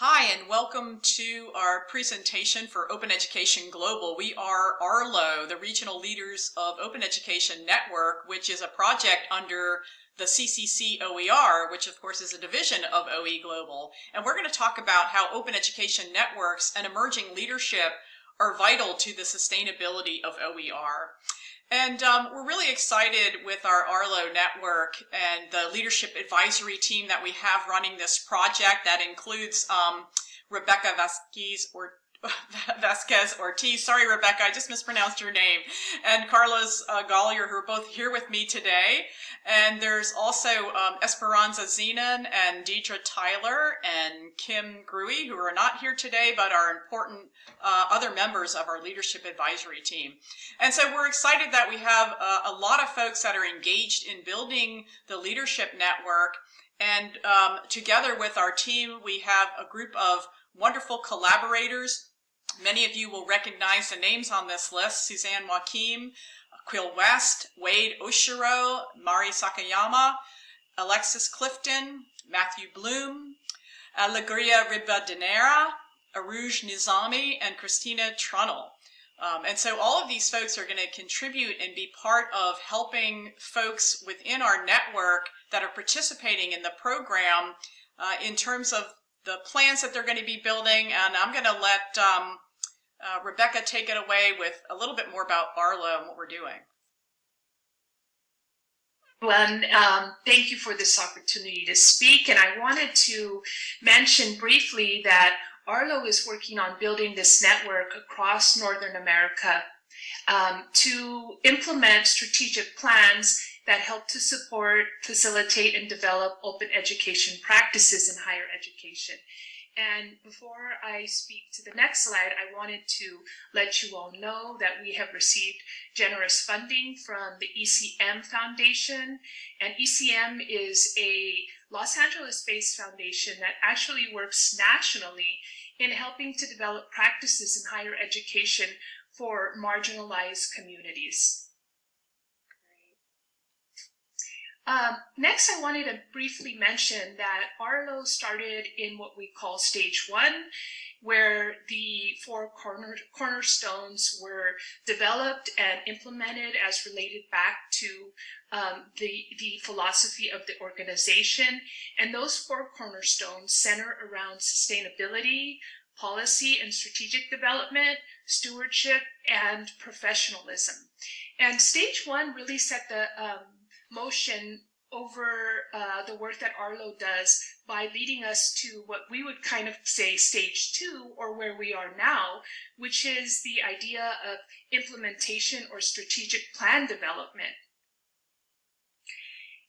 Hi, and welcome to our presentation for Open Education Global. We are ARLO, the Regional Leaders of Open Education Network, which is a project under the CCC OER, which of course is a division of OE Global. And we're going to talk about how open education networks and emerging leadership are vital to the sustainability of OER. And um, we're really excited with our Arlo network and the leadership advisory team that we have running this project that includes um, Rebecca Vasquez or Vasquez Ortiz. Sorry, Rebecca, I just mispronounced your name. And Carlos uh, Goller, who are both here with me today. And there's also um, Esperanza Zenon and Deidre Tyler and Kim Gruey, who are not here today, but are important uh, other members of our leadership advisory team. And so we're excited that we have uh, a lot of folks that are engaged in building the leadership network. And um, together with our team, we have a group of wonderful collaborators Many of you will recognize the names on this list, Suzanne Wakim, Quill West, Wade Oshiro, Mari Sakayama, Alexis Clifton, Matthew Bloom, Alegria Ribadeneira, Aruj Nizami, and Christina Trunnell. Um, and so all of these folks are going to contribute and be part of helping folks within our network that are participating in the program uh, in terms of the plans that they're going to be building. And I'm going to let um, uh, Rebecca take it away with a little bit more about Arlo and what we're doing. Well, um, thank you for this opportunity to speak. And I wanted to mention briefly that Arlo is working on building this network across Northern America um, to implement strategic plans that help to support, facilitate, and develop open education practices in higher education. And before I speak to the next slide, I wanted to let you all know that we have received generous funding from the ECM Foundation. And ECM is a Los Angeles-based foundation that actually works nationally in helping to develop practices in higher education for marginalized communities. Um, next, I wanted to briefly mention that Arlo started in what we call stage one, where the four corner, cornerstones were developed and implemented as related back to um, the, the philosophy of the organization. And those four cornerstones center around sustainability, policy and strategic development, stewardship, and professionalism. And stage one really set the um, motion over uh, the work that Arlo does by leading us to what we would kind of say stage two or where we are now, which is the idea of implementation or strategic plan development.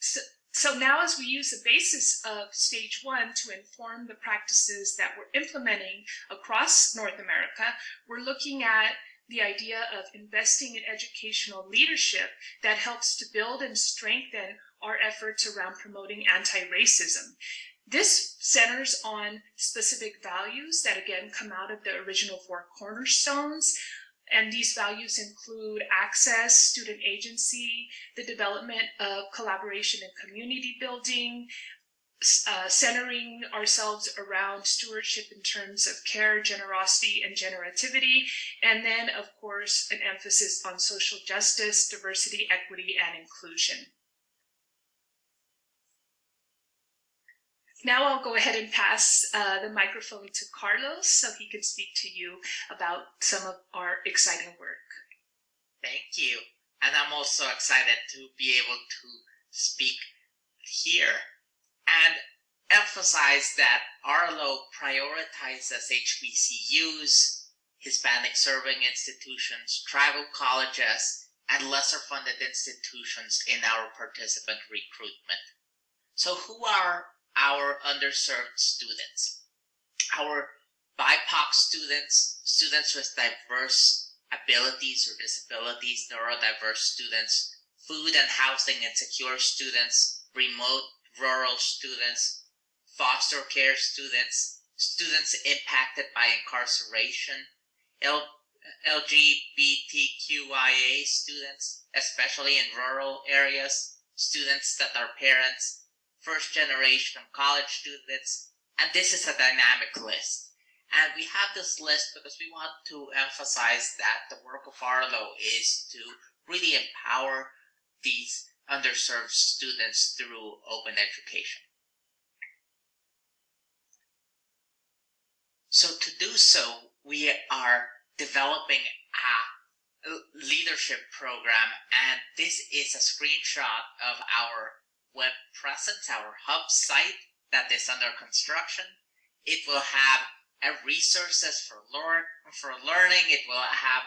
So, so now as we use the basis of stage one to inform the practices that we're implementing across North America, we're looking at the idea of investing in educational leadership that helps to build and strengthen our efforts around promoting anti-racism. This centers on specific values that again come out of the original four cornerstones. And these values include access, student agency, the development of collaboration and community building, uh, centering ourselves around stewardship in terms of care, generosity, and generativity, and then, of course, an emphasis on social justice, diversity, equity, and inclusion. Now I'll go ahead and pass uh, the microphone to Carlos so he can speak to you about some of our exciting work. Thank you. And I'm also excited to be able to speak here and emphasize that Arlo prioritizes HBCUs, Hispanic serving institutions, tribal colleges, and lesser funded institutions in our participant recruitment. So who are our underserved students? Our BIPOC students, students with diverse abilities or disabilities, neurodiverse students, food and housing insecure students, remote rural students, foster care students, students impacted by incarceration, L LGBTQIA students, especially in rural areas, students that are parents, first generation college students, And this is a dynamic list. And we have this list because we want to emphasize that the work of Arlo is to really empower these underserved students through open education. So to do so, we are developing a leadership program and this is a screenshot of our web presence, our hub site that is under construction. It will have uh, resources for learn for learning. It will have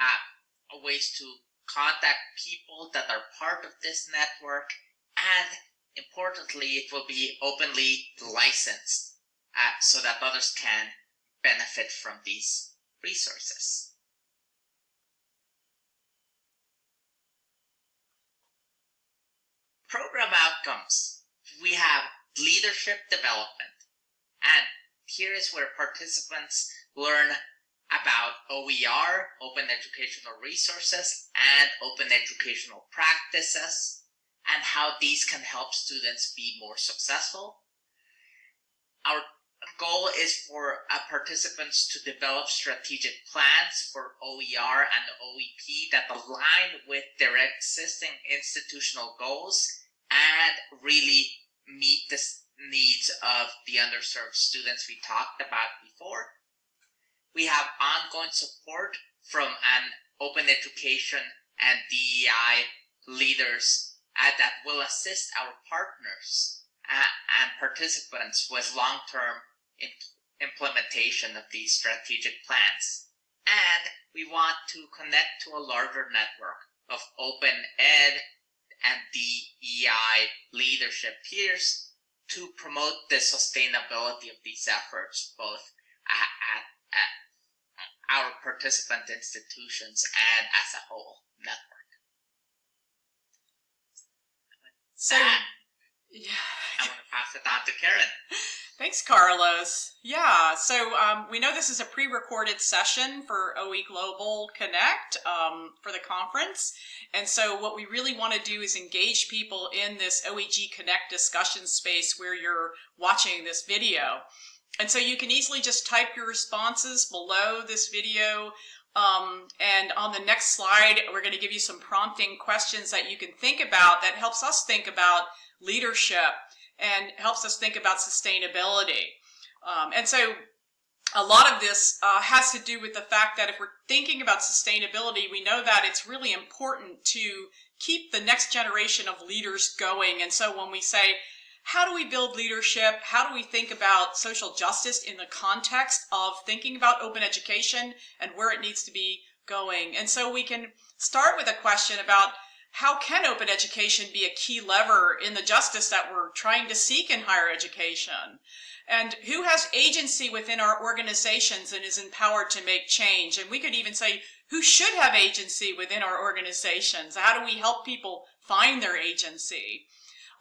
uh, ways to contact people that are part of this network, and importantly, it will be openly licensed uh, so that others can benefit from these resources. Program outcomes. We have leadership development, and here is where participants learn about OER, Open Educational Resources, and Open Educational Practices, and how these can help students be more successful. Our goal is for uh, participants to develop strategic plans for OER and OEP that align with their existing institutional goals and really meet the needs of the underserved students we talked about before. We have ongoing support from an open education and DEI leaders uh, that will assist our partners uh, and participants with long-term imp implementation of these strategic plans. And we want to connect to a larger network of open ed and DEI leadership peers to promote the sustainability of these efforts, both at, at, our participant institutions and as a whole network. So, yeah. I want to pass it on to Karen. Thanks, Carlos. Yeah, so um, we know this is a pre-recorded session for OE Global Connect um, for the conference. And so what we really want to do is engage people in this OEG Connect discussion space where you're watching this video. And so you can easily just type your responses below this video. Um, and on the next slide, we're going to give you some prompting questions that you can think about that helps us think about leadership and helps us think about sustainability. Um, and so a lot of this uh, has to do with the fact that if we're thinking about sustainability, we know that it's really important to keep the next generation of leaders going. And so when we say, how do we build leadership? How do we think about social justice in the context of thinking about open education and where it needs to be going? And so we can start with a question about how can open education be a key lever in the justice that we're trying to seek in higher education? And who has agency within our organizations and is empowered to make change? And we could even say, who should have agency within our organizations? How do we help people find their agency?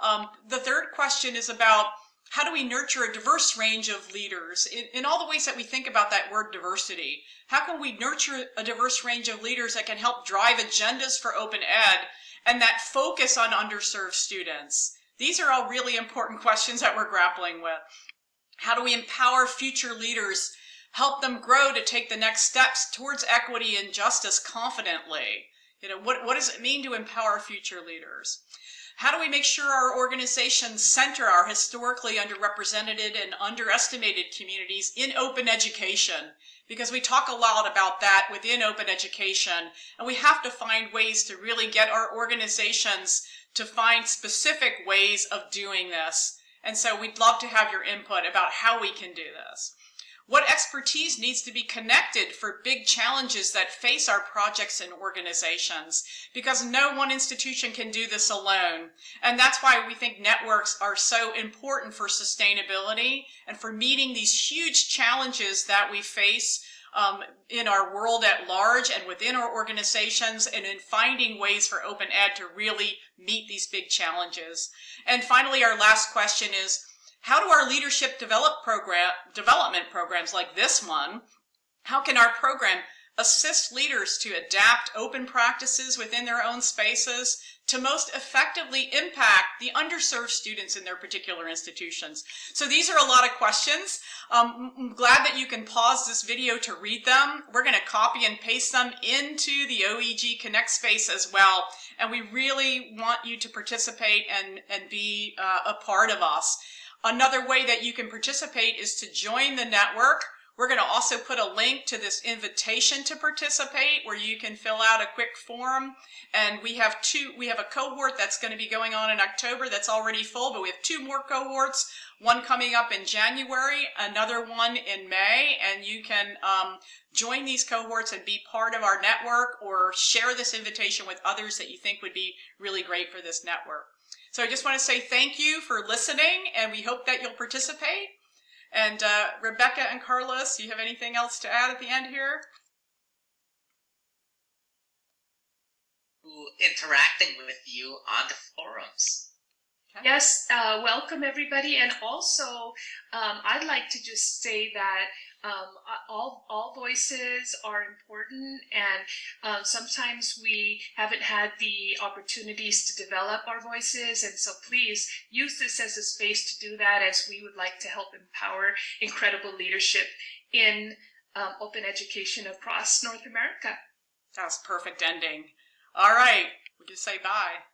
Um, the third question is about how do we nurture a diverse range of leaders in, in, all the ways that we think about that word diversity? How can we nurture a diverse range of leaders that can help drive agendas for open ed and that focus on underserved students? These are all really important questions that we're grappling with. How do we empower future leaders, help them grow to take the next steps towards equity and justice confidently? You know, what, what does it mean to empower future leaders? How do we make sure our organizations center our historically underrepresented and underestimated communities in open education? Because we talk a lot about that within open education, and we have to find ways to really get our organizations to find specific ways of doing this. And so we'd love to have your input about how we can do this. What expertise needs to be connected for big challenges that face our projects and organizations? Because no one institution can do this alone. And that's why we think networks are so important for sustainability and for meeting these huge challenges that we face um, in our world at large and within our organizations and in finding ways for open ed to really meet these big challenges. And finally, our last question is, how do our leadership develop program, development programs like this one, how can our program assist leaders to adapt open practices within their own spaces, to most effectively impact the underserved students in their particular institutions? So these are a lot of questions. Um, I'm glad that you can pause this video to read them. We're going to copy and paste them into the OEG Connect space as well. And we really want you to participate and, and be uh, a part of us. Another way that you can participate is to join the network. We're going to also put a link to this invitation to participate where you can fill out a quick form. And we have two, we have a cohort that's going to be going on in October that's already full, but we have two more cohorts, one coming up in January, another one in May, and you can um, join these cohorts and be part of our network or share this invitation with others that you think would be really great for this network. So I just want to say thank you for listening, and we hope that you'll participate. And uh, Rebecca and Carlos, do you have anything else to add at the end here? Interacting with you on the forums. Okay. Yes, uh, welcome everybody. And also, um, I'd like to just say that um, all, all voices are important and um, sometimes we haven't had the opportunities to develop our voices and so please use this as a space to do that as we would like to help empower incredible leadership in um, open education across North America. That was perfect ending. All right, we just say bye.